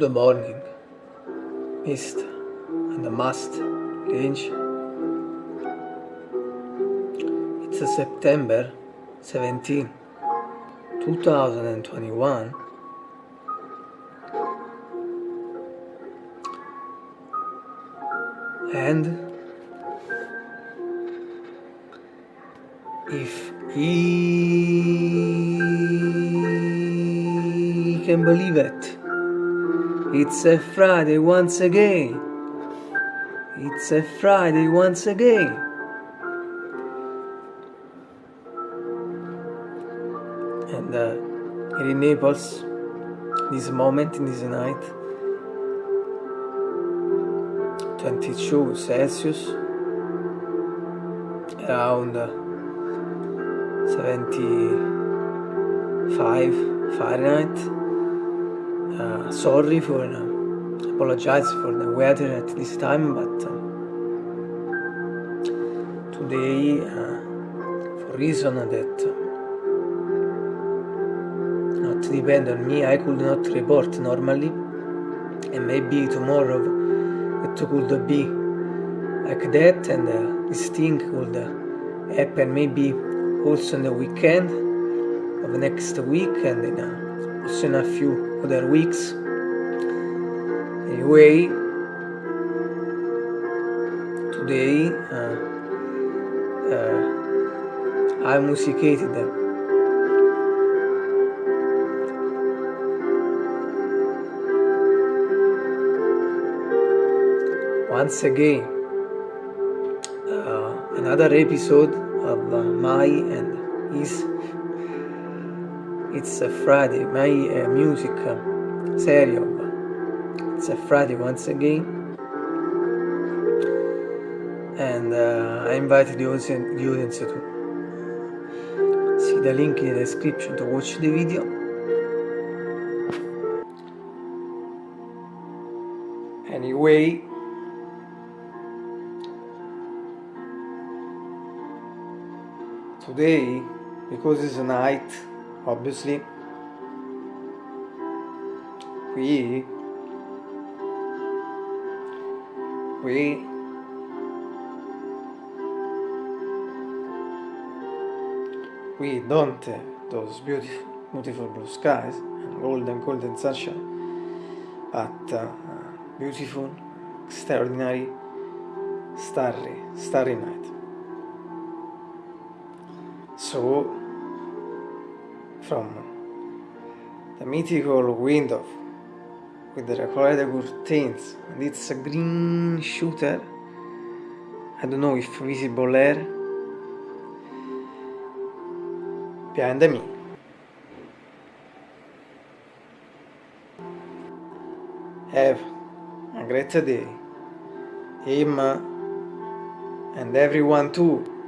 the morning, mist and the must range. It's a September 17, 2021. And if he can believe it, it's a Friday once again. It's a Friday once again. And uh, here in Naples, this moment, in this night, 22 Celsius, around uh, 75 Fahrenheit. Uh, sorry for, uh, apologize for the weather at this time, but uh, today, uh, for reason that uh, not depend on me, I could not report normally, and maybe tomorrow it could be like that, and this thing could happen maybe also in the weekend of next week and also in a few other weeks. Anyway, today uh, uh, I musicated once again uh, another episode of uh, my and his it's a Friday my uh, music uh, series it's a Friday once again. And uh, I invite the audience, the audience to see the link in the description to watch the video. Anyway today because it's a night obviously. We we we don't those beautiful beautiful blue skies and golden golden sunshine. But uh, beautiful extraordinary starry starry night. So from the mythical window with the colored curtains and it's a green shooter I don't know if visible there behind me. Have a great day him and everyone too